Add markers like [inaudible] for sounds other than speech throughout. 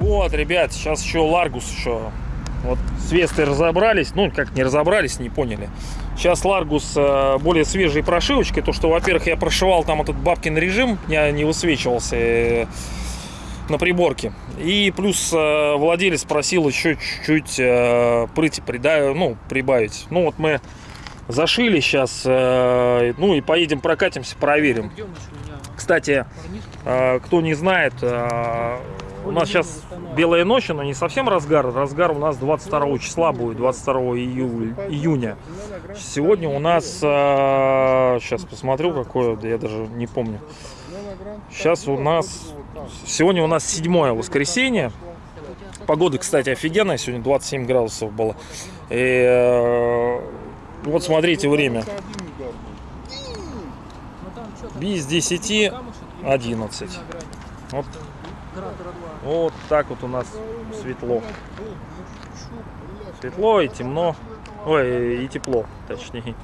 Вот, ребят, сейчас еще Ларгус еще. Вот с Вестой разобрались, ну как не разобрались, не поняли. Сейчас Ларгус э, более свежей прошивочкой, то что, во-первых, я прошивал там этот бабкин режим, я не высвечивался э, на приборке. И плюс э, владелец просил еще чуть-чуть э, прыти ну, прибавить. Ну вот мы зашили сейчас, э, ну и поедем прокатимся, проверим. Кстати, э, кто не знает, э, у нас сейчас белая ночь, но не совсем разгар. Разгар у нас 22 числа будет, 22 июля, июня. Сегодня у нас, сейчас посмотрю, какое, я даже не помню. Сейчас у нас, сегодня у нас седьмое воскресенье. Погода, кстати, офигенная, сегодня 27 градусов было. И, вот смотрите время. Без 10 11. Вот, вот так вот у нас светло. Светло и темно. Ой, и тепло, точнее.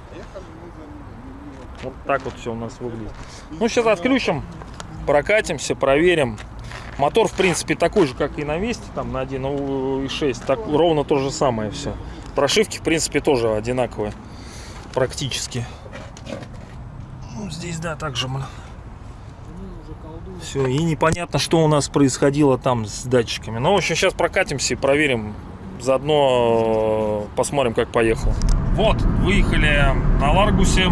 Вот так вот все у нас выглядит. Ну, сейчас отключим, прокатимся, проверим. Мотор, в принципе, такой же, как и на Весте, там на 1.6. Так, ровно то же самое все. Прошивки, в принципе, тоже одинаковые. Практически. Ну, здесь, да, также. Все, и непонятно, что у нас происходило там с датчиками. Ну, в общем, сейчас прокатимся и проверим. Заодно э, посмотрим, как поехал. Вот, выехали на Ларгусе.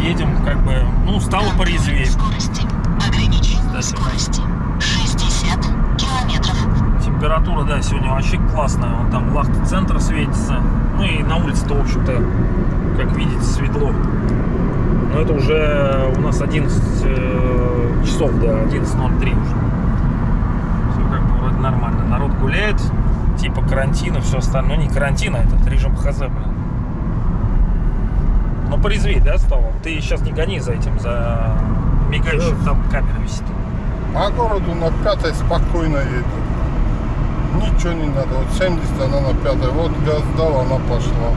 Едем, как бы, ну, стало порезвее. Скорости. Ограничение скорости. 60 километров. Температура, да, сегодня вообще классная. Вон там Лахта-центр светится. Ну и на улице-то, в общем-то, как видите, светло. Но это уже у нас 11 э, часов, да, 11.03 уже. Все как бы вроде нормально. Народ гуляет, типа карантина, все остальное. Ну не карантина, этот режим ХЗ, блин. Но порезвей, да, стало? Ты сейчас не гони за этим, за мигающим, там камера висит. По городу на пятой спокойно едет. Ничего не надо. Вот 70 она на пятой. Вот газ дал, она пошла.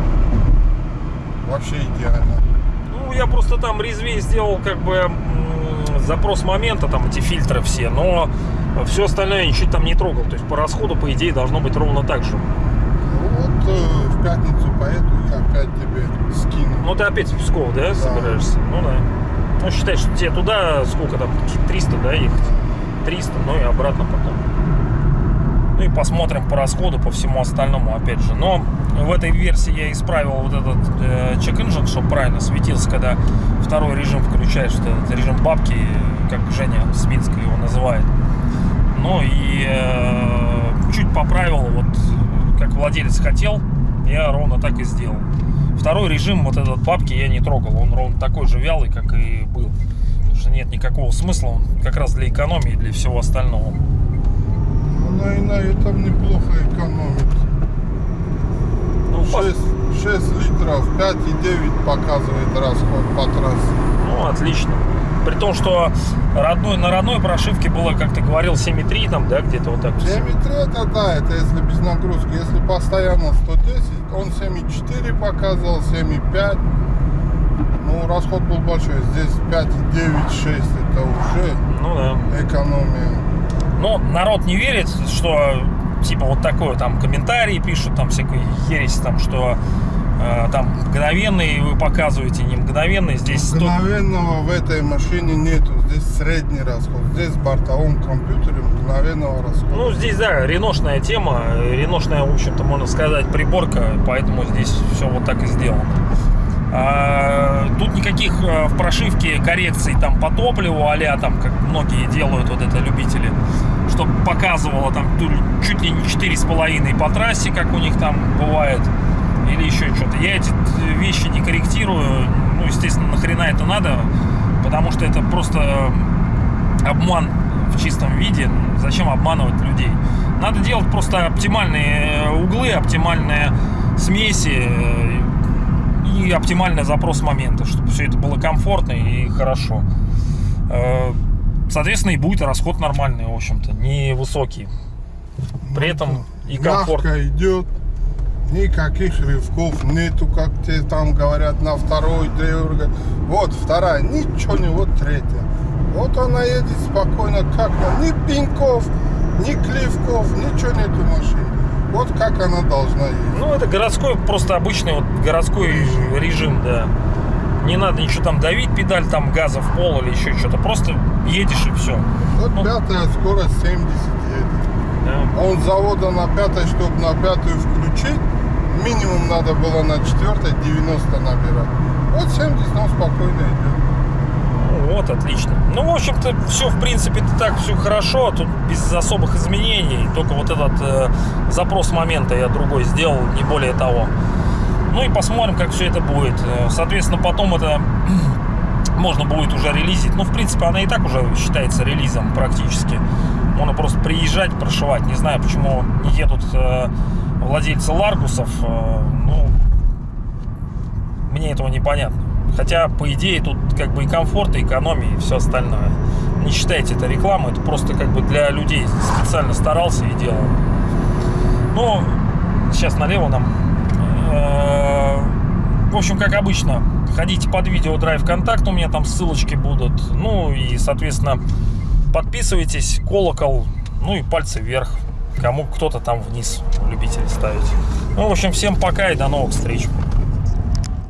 Вообще идеально. Ну, я просто там резвее сделал как бы запрос момента, там эти фильтры все, но все остальное я ничего там не трогал. То есть по расходу, по идее, должно быть ровно так же. Вот э, в пятницу поеду и опять тебе скину. Ну, ты опять в Псков, да, собираешься? Ну, да. Ну, считай, что тебе туда сколько там, какие-то 300, да, ехать? 300, ну и обратно потом. Ну и посмотрим по расходу, по всему остальному, опять же. Но в этой версии я исправил вот этот э, check-engine, чтобы правильно светился, когда второй режим включаешь, вот этот режим бабки, как Женя с его называет. Ну и э, чуть поправил, вот как владелец хотел, я ровно так и сделал. Второй режим, вот этот бабки, я не трогал, он ровно такой же вялый, как и был. Потому что нет никакого смысла, он как раз для экономии, для всего остального. Она и на этом неплохо экономит. Ну, по- 6, 6 литров, 5,9 показывает расход по трассе. Ну, отлично. При том, что родной, на родной прошивке было, как ты говорил, 7,3 там, да, где-то вот так. вот. 7,3 это да, это если без нагрузки. Если постоянно 110, он 7,4 показывал, 7,5. Ну, расход был большой. Здесь 5,9, 6 это уже Ну да. экономия. Но народ не верит, что типа вот такое там комментарии пишут, там всякую ересь, там, что э, там мгновенный вы показываете, не мгновенный, здесь 100... Мгновенного в этой машине нету. Здесь средний расход. Здесь в бортовом компьютере мгновенного расхода. Ну, здесь, да, реношная тема, реношная, в общем-то, можно сказать, приборка, поэтому здесь все вот так и сделано. А, тут никаких э, в прошивке коррекций там по топливу, а там, как многие делают, вот это любители, чтобы показывало там чуть ли не 4,5 по трассе, как у них там бывает, или еще что-то. Я эти вещи не корректирую, ну, естественно, нахрена это надо, потому что это просто обман в чистом виде. Зачем обманывать людей? Надо делать просто оптимальные э, углы, оптимальные смеси э, и оптимальный запрос момента, чтобы все это было комфортно и хорошо. Э, Соответственно, и будет расход нормальный, в общем-то, не высокий. При этом и комфортно. Мягко идет. Никаких рывков нету, как те там говорят, на второй древер. Вот вторая, ничего не, вот третья. Вот она едет спокойно, как на ни пинков, ни клевков, ничего нету машины. Вот как она должна ездить. Ну, это городской, просто обычный вот городской режим, да. Не надо ничего там давить, педаль там газа в пол или еще что-то. Просто едешь и все. Вот Ну. пятая скорость 70 едет. А Он с завода на пятой, чтобы на пятую включить, минимум надо было на четвертой 90 набирать. Вот 70, он спокойно идет. Вот, отлично. Ну, в общем-то, все, в принципе, так все хорошо. Тут без особых изменений. Только вот этот э, запрос момента я другой сделал, не более того. Ну и посмотрим, как все это будет. Э, Соответственно, потом это [clears throat] можно будет уже релизить. Ну, в принципе, она и так уже считается релизом практически. Можно просто приезжать, прошивать. Не знаю, почему не едут э, владельцы Ларгусов. Э, ну, мне этого непонятно. Хотя, по идее, тут как бы и комфорт, и экономия, и все остальное. Не считайте это рекламой, это просто как бы для людей специально старался и делал. Ну, сейчас налево нам. Э, В общем, как обычно, ходите под видео Drive Контакт, у меня там ссылочки будут. Ну и, соответственно, подписывайтесь, колокол, ну и пальцы вверх. Кому кто-то там вниз любители ставить. Ну, в общем, всем пока и до новых встреч.